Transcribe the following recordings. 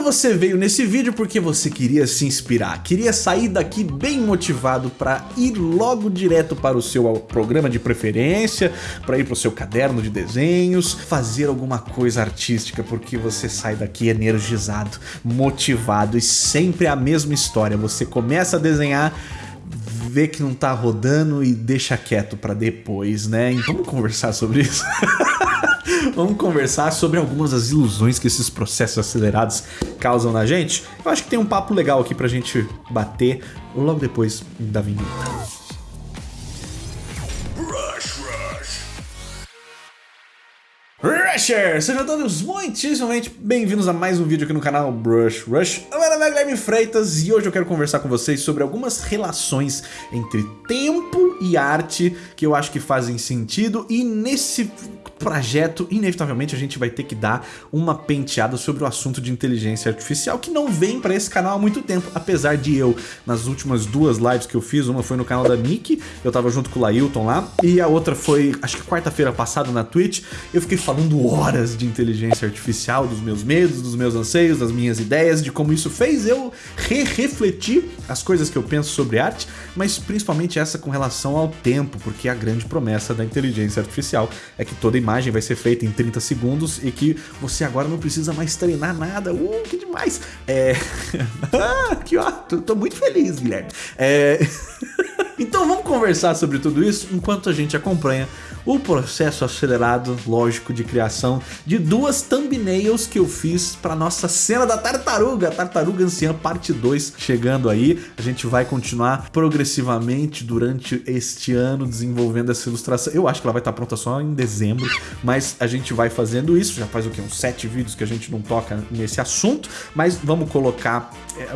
Então você veio nesse vídeo porque você queria se inspirar, queria sair daqui bem motivado para ir logo direto para o seu programa de preferência, para ir para o seu caderno de desenhos, fazer alguma coisa artística, porque você sai daqui energizado, motivado e sempre a mesma história. Você começa a desenhar vê que não tá rodando e deixa quieto para depois, né? Então vamos conversar sobre isso. Vamos conversar sobre algumas das ilusões que esses processos acelerados causam na gente. Eu acho que tem um papo legal aqui pra gente bater logo depois da vinheta. Rusher! Sejam todos muitíssimamente bem-vindos a mais um vídeo aqui no canal Brush Rush. Meu nome é Guilherme Freitas e hoje eu quero conversar com vocês sobre algumas relações entre tempo e arte que eu acho que fazem sentido e nesse projeto, inevitavelmente a gente vai ter que dar uma penteada sobre o assunto de inteligência artificial que não vem para esse canal há muito tempo, apesar de eu, nas últimas duas lives que eu fiz, uma foi no canal da Nick, eu tava junto com o Lailton lá, e a outra foi, acho que quarta-feira passada na Twitch, eu fiquei falando horas de inteligência artificial, dos meus medos, dos meus anseios, das minhas ideias, de como isso fez eu re-refletir as coisas que eu penso sobre arte, mas principalmente essa com relação ao tempo, porque a grande promessa da inteligência artificial é que toda imagem imagem vai ser feita em 30 segundos e que você agora não precisa mais treinar nada. Uh, que demais! É... que ó, tô, tô, muito feliz, Guilherme. É... então vamos conversar sobre tudo isso enquanto a gente acompanha o processo acelerado, lógico, de criação de duas thumbnails que eu fiz para nossa cena da tartaruga, Tartaruga Anciã parte 2 chegando aí. A gente vai continuar progressivamente durante este ano desenvolvendo essa ilustração. Eu acho que ela vai estar pronta só em dezembro, mas a gente vai fazendo isso. Já faz o que? Uns sete vídeos que a gente não toca nesse assunto, mas vamos colocar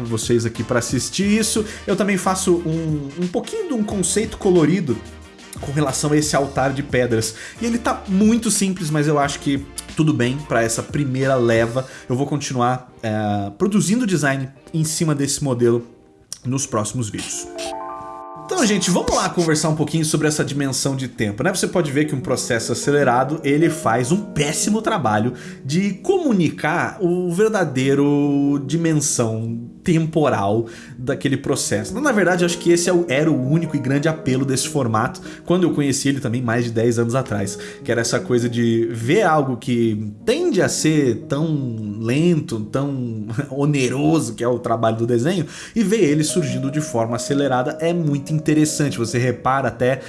vocês aqui para assistir isso. Eu também faço um, um pouquinho de um conceito colorido com relação a esse altar de pedras. E ele tá muito simples, mas eu acho que tudo bem para essa primeira leva. Eu vou continuar é, produzindo design em cima desse modelo nos próximos vídeos. Então, gente, vamos lá conversar um pouquinho sobre essa dimensão de tempo, né? Você pode ver que um processo acelerado, ele faz um péssimo trabalho de comunicar o verdadeiro dimensão temporal daquele processo. Na verdade, acho que esse é era o único e grande apelo desse formato, quando eu conheci ele também mais de 10 anos atrás, que era essa coisa de ver algo que tende a ser tão lento, tão oneroso, que é o trabalho do desenho, e ver ele surgindo de forma acelerada é muito interessante. Você repara até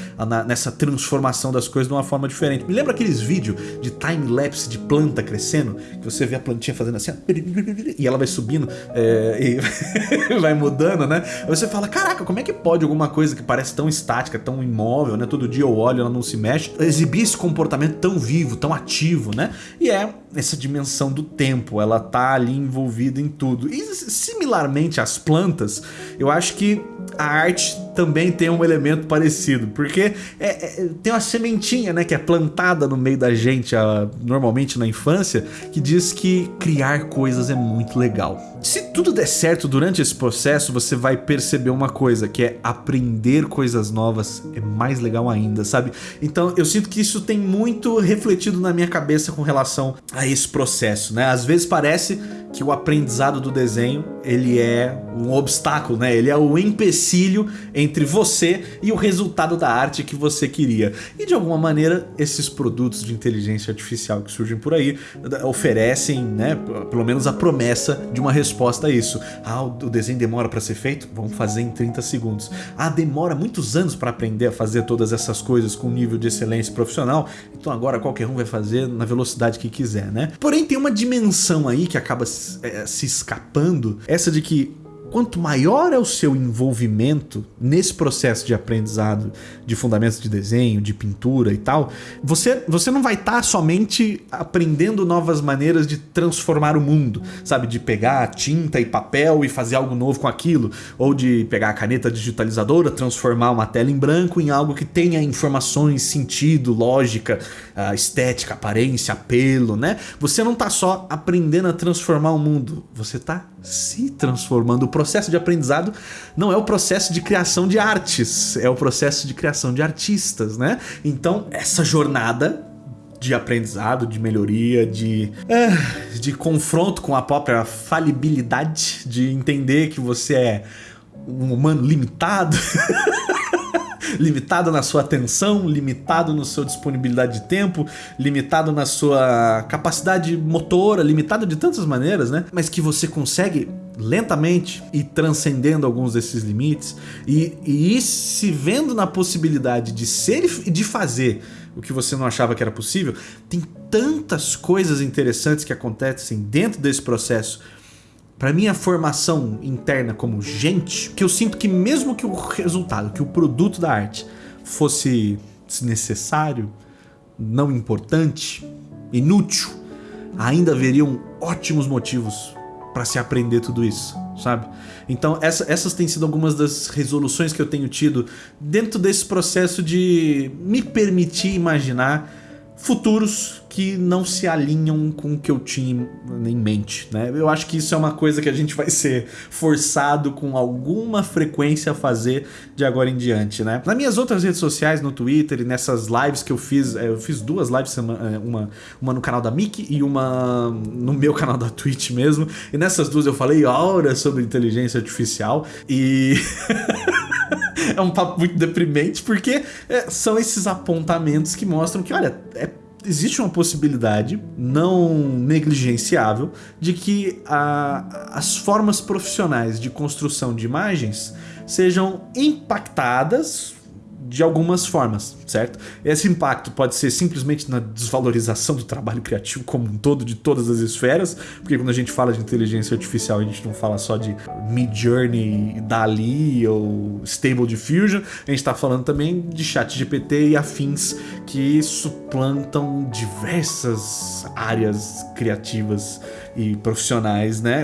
nessa transformação das coisas de uma forma diferente. Me lembra aqueles vídeos de time-lapse de planta crescendo, que você vê a plantinha fazendo assim, e ela vai subindo, é, vai mudando, né? Você fala, caraca, como é que pode alguma coisa que parece tão estática, tão imóvel, né? Todo dia eu olho, ela não se mexe, exibir esse comportamento tão vivo, tão ativo, né? E é essa dimensão do tempo, ela tá ali envolvida em tudo. E similarmente às plantas, eu acho que a arte também tem um elemento parecido, porque é, é, tem uma sementinha né, que é plantada no meio da gente, a, normalmente na infância, que diz que criar coisas é muito legal. Se tudo der certo durante esse processo, você vai perceber uma coisa, que é aprender coisas novas é mais legal ainda, sabe? Então eu sinto que isso tem muito refletido na minha cabeça com relação a esse processo, né? Às vezes parece que o aprendizado do desenho, ele é um obstáculo, né? Ele é o empecilho entre você e o resultado da arte que você queria. E de alguma maneira, esses produtos de inteligência artificial que surgem por aí oferecem, né, pelo menos a promessa de uma resposta a isso. Ah, o desenho demora para ser feito? Vamos fazer em 30 segundos. Ah, demora muitos anos para aprender a fazer todas essas coisas com nível de excelência profissional, então agora qualquer um vai fazer na velocidade que quiser? Porém, tem uma dimensão aí que acaba é, se escapando, essa de que quanto maior é o seu envolvimento nesse processo de aprendizado de fundamentos de desenho, de pintura e tal, você, você não vai estar tá somente aprendendo novas maneiras de transformar o mundo, sabe? De pegar tinta e papel e fazer algo novo com aquilo, ou de pegar a caneta digitalizadora, transformar uma tela em branco em algo que tenha informações, sentido, lógica, ah, estética, aparência, apelo, né? Você não está só aprendendo a transformar o mundo, você está se transformando. Processo de aprendizado não é o processo de criação de artes, é o processo de criação de artistas, né? Então, essa jornada de aprendizado, de melhoria, de, uh, de confronto com a própria falibilidade, de entender que você é um humano limitado. limitado na sua atenção, limitado na sua disponibilidade de tempo, limitado na sua capacidade motora, limitado de tantas maneiras, né? Mas que você consegue lentamente e transcendendo alguns desses limites e, e se vendo na possibilidade de ser e de fazer o que você não achava que era possível, tem tantas coisas interessantes que acontecem dentro desse processo para minha formação interna como gente, que eu sinto que mesmo que o resultado, que o produto da arte fosse desnecessário, não importante, inútil, ainda haveriam ótimos motivos para se aprender tudo isso, sabe? Então essa, essas têm sido algumas das resoluções que eu tenho tido dentro desse processo de me permitir imaginar futuros que não se alinham com o que eu tinha em mente, né? Eu acho que isso é uma coisa que a gente vai ser forçado com alguma frequência a fazer de agora em diante, né? Nas minhas outras redes sociais, no Twitter e nessas lives que eu fiz, é, eu fiz duas lives, é, uma, uma no canal da Mickey e uma no meu canal da Twitch mesmo, e nessas duas eu falei horas sobre inteligência artificial e... é um papo muito deprimente, porque é, são esses apontamentos que mostram que, olha, é existe uma possibilidade não negligenciável de que a, as formas profissionais de construção de imagens sejam impactadas de algumas formas, certo? Esse impacto pode ser simplesmente na desvalorização do trabalho criativo como um todo, de todas as esferas, porque quando a gente fala de inteligência artificial, a gente não fala só de Midjourney, DALI ou Stable Diffusion, a gente está falando também de chat GPT e afins que suplantam diversas áreas criativas e profissionais, né?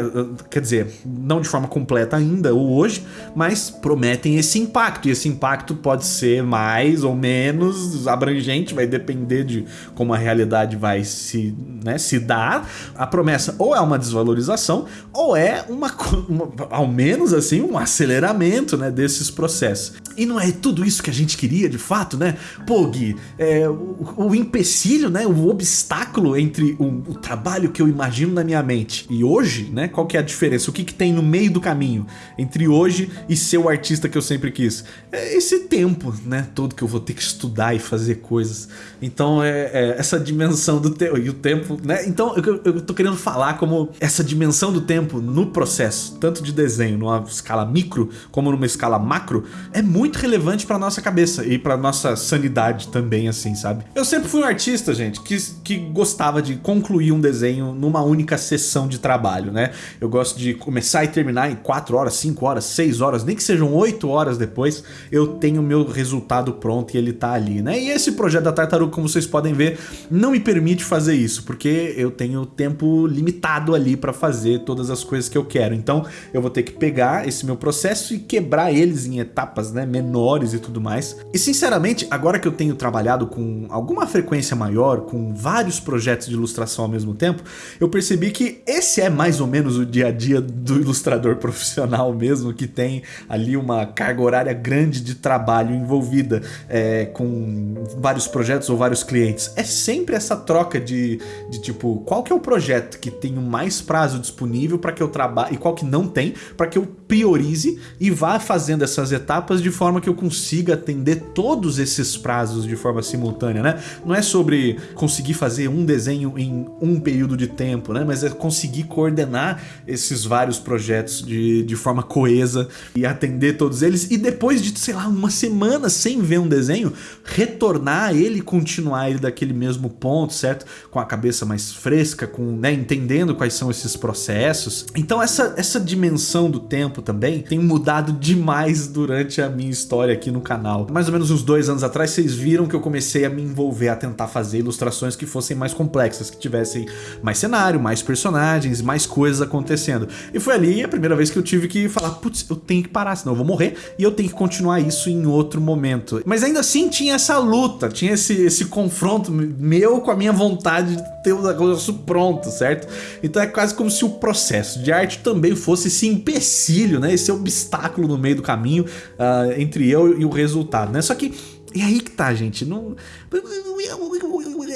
Quer dizer, não de forma completa ainda, ou hoje, mas prometem esse impacto. E esse impacto pode ser mais ou menos abrangente, vai depender de como a realidade vai se, né, se dar. A promessa ou é uma desvalorização, ou é uma, uma ao menos assim, um aceleramento né, desses processos. E não é tudo isso que a gente queria de fato, né? Pô, Gui, é, o, o empecilho, né, o obstáculo entre o, o trabalho que eu imagino na minha mente. E hoje, né, qual que é a diferença? O que que tem no meio do caminho entre hoje e ser o artista que eu sempre quis? É esse tempo, né, todo que eu vou ter que estudar e fazer coisas. Então é, é essa dimensão do tempo e o tempo, né? Então eu, eu tô querendo falar como essa dimensão do tempo no processo, tanto de desenho numa escala micro como numa escala macro, é muito relevante para nossa cabeça e para nossa sanidade também, assim, sabe? Eu sempre fui um artista, gente, que, que gostava de concluir um desenho numa única sessão de trabalho, né? Eu gosto de começar e terminar em 4 horas, 5 horas, 6 horas, nem que sejam 8 horas depois, eu tenho meu resultado pronto e ele tá ali, né? E esse projeto da Tartaruga, como vocês podem ver, não me permite fazer isso, porque eu tenho tempo limitado ali para fazer todas as coisas que eu quero. Então, eu vou ter que pegar esse meu processo e quebrar eles em etapas, né, menores e tudo mais. E sinceramente, agora que eu tenho trabalhado com alguma frequência maior, com vários projetos de ilustração ao mesmo tempo, eu percebi que esse é mais ou menos o dia a dia do ilustrador profissional mesmo, que tem ali uma carga horária grande de trabalho envolvida é, com vários projetos ou vários clientes. É sempre essa troca de, de tipo, qual que é o projeto que tem o mais prazo disponível para que eu trabalhe e qual que não tem, para que eu priorize e vá fazendo essas etapas de forma que eu consiga atender todos esses prazos de forma simultânea, né? Não é sobre conseguir fazer um desenho em um período de tempo, né? Mas é conseguir coordenar esses vários projetos de, de forma coesa e atender todos eles e depois de, sei lá, uma semana sem ver um desenho, retornar ele continuar ele daquele mesmo ponto, certo? Com a cabeça mais fresca, com, né, entendendo quais são esses processos. Então essa, essa dimensão do tempo também tem mudado demais durante a minha história aqui no canal. Mais ou menos uns dois anos atrás, vocês viram que eu comecei a me envolver, a tentar fazer ilustrações que fossem mais complexas, que tivessem mais cenário, mais personagens, mais coisas acontecendo. E foi ali a primeira vez que eu tive que falar, putz, eu tenho que parar, senão eu vou morrer, e eu tenho que continuar isso em outro momento. Mas ainda assim tinha essa luta, tinha esse, esse confronto meu com a minha vontade de ter o negócio pronto, certo? Então é quase como se o processo de arte também fosse esse empecilho, né? Esse obstáculo no meio do caminho uh, entre eu e o resultado, né? Só que E aí que tá, gente. Não...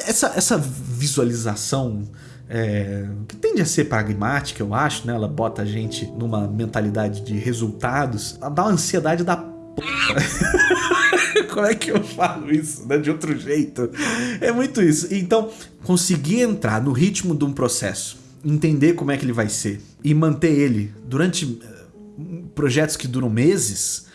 Essa, essa visualização é, que tende a ser pragmática, eu acho, né? Ela bota a gente numa mentalidade de resultados, dá uma ansiedade da p. Como é que eu falo isso, né? De outro jeito. É muito isso. Então, conseguir entrar no ritmo de um processo, entender como é que ele vai ser e manter ele durante eh, projetos que duram meses,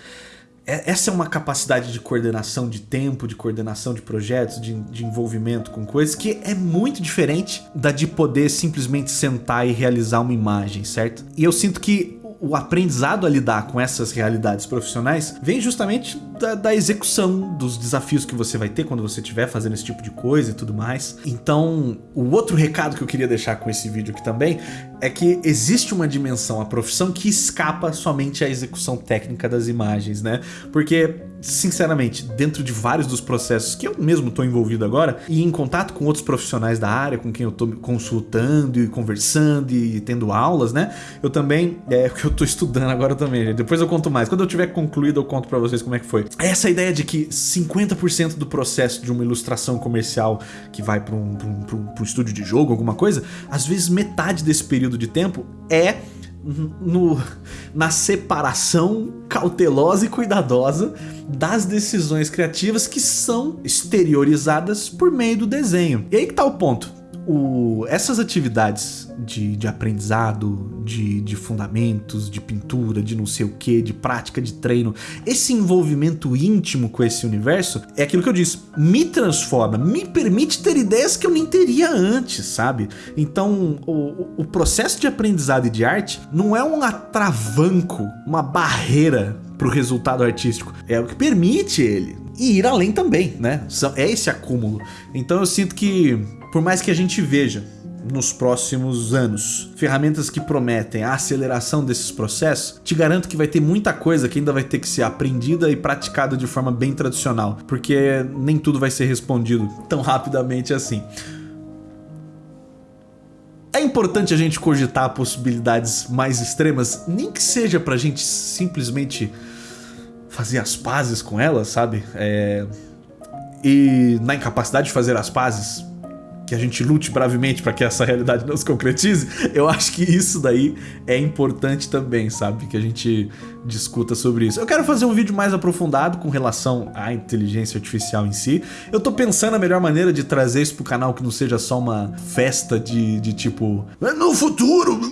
essa é uma capacidade de coordenação de tempo, de coordenação de projetos, de, de, envolvimento com coisas que é muito diferente da de poder simplesmente sentar e realizar uma imagem, certo? E eu sinto que o aprendizado a lidar com essas realidades profissionais vem justamente da, da, execução dos desafios que você vai ter quando você estiver fazendo esse tipo de coisa e tudo mais. Então, o outro recado que eu queria deixar com esse vídeo aqui também é que existe uma dimensão, a profissão, que escapa somente à execução técnica das imagens, né? Porque sinceramente, dentro de vários dos processos que eu mesmo estou envolvido agora e em contato com outros profissionais da área, com quem eu estou consultando e conversando e tendo aulas, né? Eu também, é o que eu estou estudando agora também. Depois eu conto mais. Quando eu tiver concluído, eu conto para vocês como é que foi. Essa ideia de que 50% do processo de uma ilustração comercial que vai para um, um, um, um estúdio de jogo, alguma coisa, às vezes metade desse período de tempo é no, na separação cautelosa e cuidadosa das decisões criativas que são exteriorizadas por meio do desenho. E aí que tá o ponto. O, essas atividades de, de aprendizado, de, de, fundamentos, de pintura, de não sei o que, de prática, de treino, esse envolvimento íntimo com esse universo é aquilo que eu disse, me transforma, me permite ter ideias que eu nem teria antes, sabe? Então, o, o processo de aprendizado e de arte não é um atravanco, uma barreira para o resultado artístico, é o que permite ele. E ir além também, né? É esse acúmulo. Então eu sinto que, por mais que a gente veja nos próximos anos. Ferramentas que prometem a aceleração desses processos, te garanto que vai ter muita coisa que ainda vai ter que ser aprendida e praticada de forma bem tradicional, porque nem tudo vai ser respondido tão rapidamente assim. É importante a gente cogitar possibilidades mais extremas, nem que seja pra gente simplesmente fazer as pazes com elas, sabe? É... E na incapacidade de fazer as pazes, que a gente lute bravemente para que essa realidade não se concretize, eu acho que isso daí é importante também, sabe? Que a gente discuta sobre isso. Eu quero fazer um vídeo mais aprofundado com relação à inteligência artificial em si. Eu tô pensando a melhor maneira de trazer isso pro canal que não seja só uma festa de, de tipo... No futuro!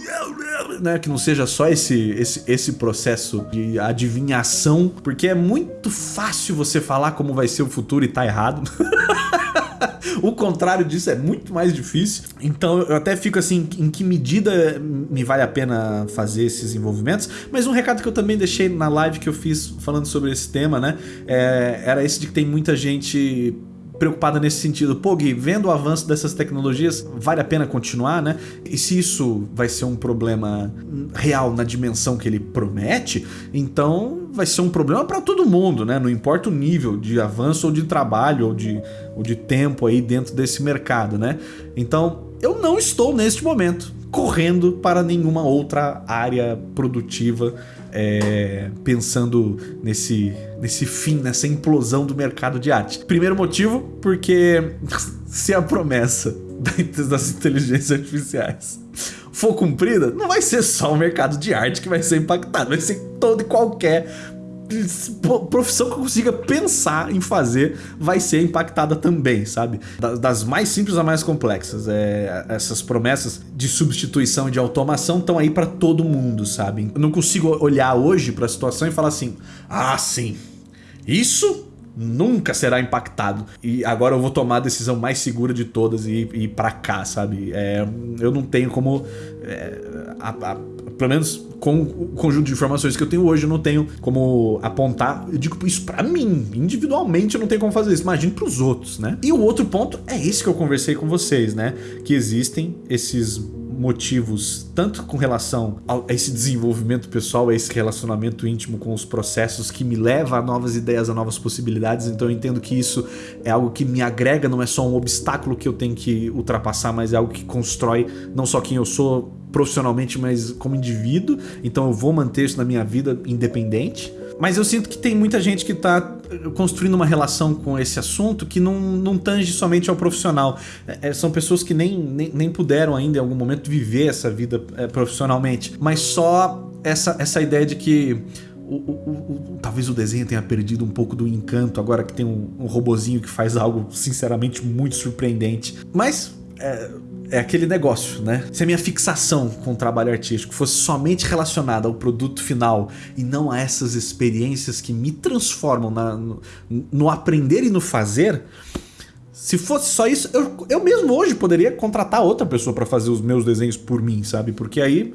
Né? Que não seja só esse, esse, esse processo de adivinhação, porque é muito fácil você falar como vai ser o futuro e tá errado. o contrário disso é muito mais difícil. Então eu até fico assim, em que medida me vale a pena fazer esses envolvimentos. Mas um recado que eu também deixei na live que eu fiz falando sobre esse tema, né? É, era esse de que tem muita gente preocupada nesse sentido. Pô, Gui, vendo o avanço dessas tecnologias, vale a pena continuar, né? E se isso vai ser um problema real na dimensão que ele promete, então vai ser um problema para todo mundo, né? Não importa o nível de avanço ou de trabalho ou de, ou de tempo aí dentro desse mercado, né? Então, eu não estou neste momento correndo para nenhuma outra área produtiva é, pensando nesse, nesse fim, nessa implosão do mercado de arte. Primeiro motivo, porque se a promessa das inteligências artificiais for cumprida, não vai ser só o mercado de arte que vai ser impactado, vai ser todo e qualquer profissão que eu consiga pensar em fazer vai ser impactada também, sabe? Das mais simples a mais complexas. É, essas promessas de substituição e de automação estão aí para todo mundo, sabe? Eu não consigo olhar hoje para a situação e falar assim, ah, sim, isso nunca será impactado. E agora eu vou tomar a decisão mais segura de todas e ir pra cá, sabe? É, eu não tenho como... É, a, a, pelo menos com o conjunto de informações que eu tenho hoje, eu não tenho como apontar. Eu digo isso pra mim, individualmente eu não tenho como fazer isso. Imagine pros outros, né? E o outro ponto é esse que eu conversei com vocês, né? Que existem esses motivos, tanto com relação a esse desenvolvimento pessoal, a esse relacionamento íntimo com os processos que me leva a novas ideias, a novas possibilidades, então eu entendo que isso é algo que me agrega, não é só um obstáculo que eu tenho que ultrapassar, mas é algo que constrói não só quem eu sou profissionalmente, mas como indivíduo, então eu vou manter isso na minha vida independente. Mas eu sinto que tem muita gente que tá construindo uma relação com esse assunto que não, não tange somente ao profissional. É, é, são pessoas que nem, nem, nem, puderam ainda em algum momento viver essa vida é, profissionalmente, mas só essa, essa ideia de que o, o, o, talvez o desenho tenha perdido um pouco do encanto agora que tem um, um robozinho que faz algo sinceramente muito surpreendente. Mas é, é, aquele negócio, né? Se a minha fixação com o trabalho artístico fosse somente relacionada ao produto final e não a essas experiências que me transformam na, no, no, aprender e no fazer, se fosse só isso, eu, eu mesmo hoje poderia contratar outra pessoa para fazer os meus desenhos por mim, sabe? Porque aí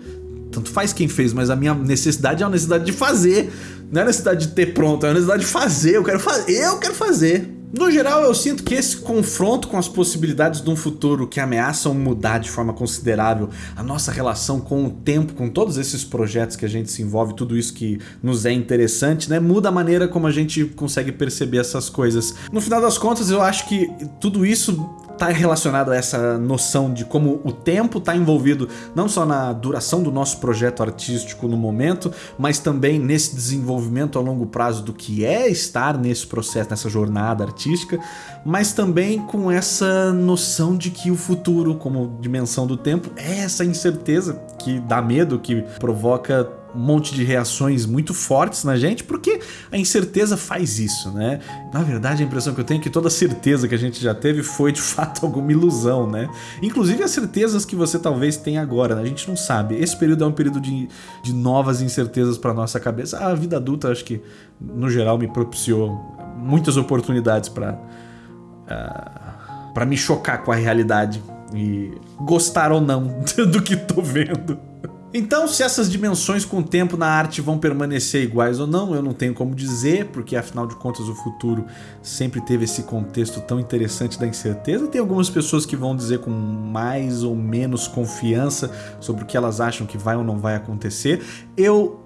tanto faz quem fez, mas a minha necessidade é a necessidade de fazer. Não é a necessidade de ter pronto, é a necessidade de fazer. Eu quero fazer, eu quero fazer. No geral, eu sinto que esse confronto com as possibilidades de um futuro que ameaçam mudar de forma considerável a nossa relação com o tempo, com todos esses projetos que a gente se envolve, tudo isso que nos é interessante, né, muda a maneira como a gente consegue perceber essas coisas. No final das contas, eu acho que tudo isso está relacionado a essa noção de como o tempo está envolvido não só na duração do nosso projeto artístico no momento, mas também nesse desenvolvimento a longo prazo do que é estar nesse processo, nessa jornada artística, mas também com essa noção de que o futuro, como dimensão do tempo, é essa incerteza que dá medo, que provoca um monte de reações muito fortes na gente, porque a incerteza faz isso, né? Na verdade, a impressão que eu tenho é que toda certeza que a gente já teve foi de fato alguma ilusão, né? Inclusive as certezas que você talvez tenha agora, né? A gente não sabe. Esse período é um período de, de novas incertezas para nossa cabeça. A vida adulta, acho que, no geral, me propiciou muitas oportunidades para uh, ah, para me chocar com a realidade e gostar ou não do que tô vendo. Então, se essas dimensões com o tempo na arte vão permanecer iguais ou não, eu não tenho como dizer, porque afinal de contas o futuro sempre teve esse contexto tão interessante da incerteza. Tem algumas pessoas que vão dizer com mais ou menos confiança sobre o que elas acham que vai ou não vai acontecer. Eu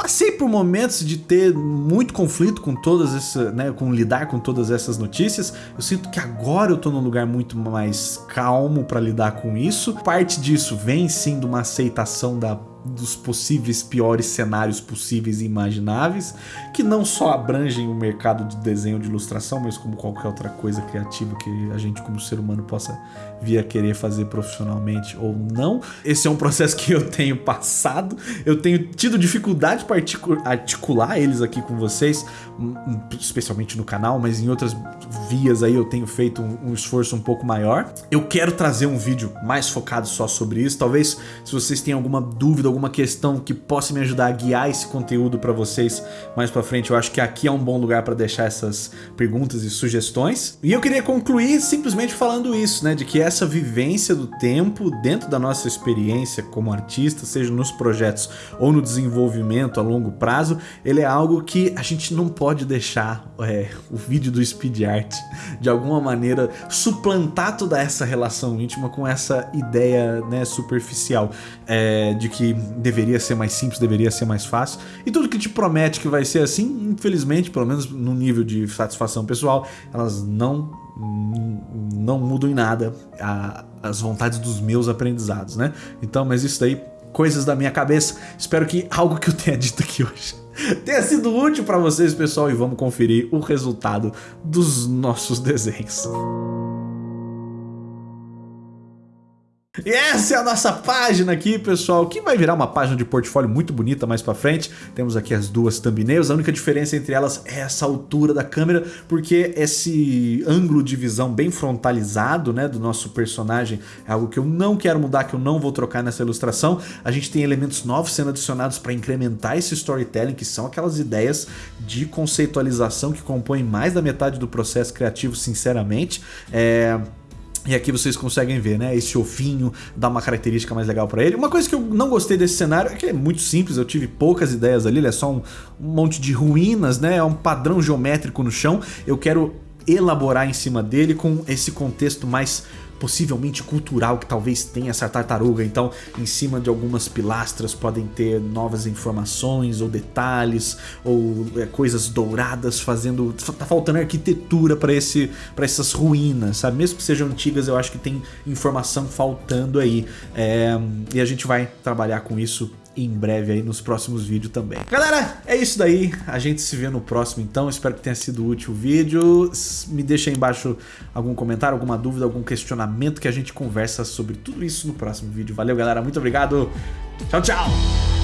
passei por momentos de ter muito conflito com todas essas, né, com lidar com todas essas notícias. Eu sinto que agora eu tô num lugar muito mais calmo para lidar com isso. Parte disso vem sim de uma aceitação da dos possíveis piores cenários possíveis e imagináveis, que não só abrangem o mercado de desenho de ilustração, mas como qualquer outra coisa criativa que a gente como ser humano possa vir a querer fazer profissionalmente ou não. Esse é um processo que eu tenho passado, eu tenho tido dificuldade para articular eles aqui com vocês, hum, hum, especialmente no canal, mas em outras vias aí eu tenho feito um, um esforço um pouco maior. Eu quero trazer um vídeo mais focado só sobre isso, talvez se vocês têm alguma dúvida alguma questão que possa me ajudar a guiar esse conteúdo para vocês mais para frente, eu acho que aqui é um bom lugar para deixar essas perguntas e sugestões. E eu queria concluir simplesmente falando isso, né, de que essa vivência do tempo dentro da nossa experiência como artista, seja nos projetos ou no desenvolvimento a longo prazo, ele é algo que a gente não pode deixar é, o vídeo do speed art de alguma maneira suplantar toda essa relação íntima com essa ideia né, superficial é, de que deveria ser mais simples, deveria ser mais fácil. E tudo que te promete que vai ser assim, infelizmente, pelo menos no nível de satisfação pessoal, elas não não mudam em nada a, as vontades dos meus aprendizados, né? Então, mas isso daí, coisas da minha cabeça. Espero que algo que eu tenha dito aqui hoje tenha sido útil para vocês, pessoal, e vamos conferir o resultado dos nossos desenhos. E essa é a nossa página aqui, pessoal, que vai virar uma página de portfólio muito bonita mais pra frente. Temos aqui as duas thumbnails, a única diferença entre elas é essa altura da câmera, porque esse ângulo de visão bem frontalizado, né, do nosso personagem é algo que eu não quero mudar, que eu não vou trocar nessa ilustração. A gente tem elementos novos sendo adicionados para incrementar esse storytelling, que são aquelas ideias de conceitualização que compõem mais da metade do processo criativo, sinceramente. É... E aqui vocês conseguem ver, né? Esse ovinho dá uma característica mais legal para ele. Uma coisa que eu não gostei desse cenário é que é muito simples, eu tive poucas ideias ali, ele é só um, um monte de ruínas, né? É um padrão geométrico no chão. Eu quero elaborar em cima dele com esse contexto mais possivelmente cultural que talvez tenha essa tartaruga. Então, em cima de algumas pilastras podem ter novas informações ou detalhes ou é, coisas douradas fazendo... Tá faltando arquitetura para esse, para essas ruínas, sabe? Mesmo que sejam antigas, eu acho que tem informação faltando aí. É, e a gente vai trabalhar com isso em breve aí nos próximos vídeos também. Galera, é isso daí. A gente se vê no próximo então. Espero que tenha sido útil o vídeo. Me deixa aí embaixo algum comentário, alguma dúvida, algum questionamento que a gente conversa sobre tudo isso no próximo vídeo. Valeu, galera. Muito obrigado. Tchau, tchau.